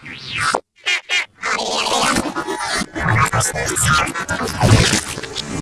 I'm not going to do that.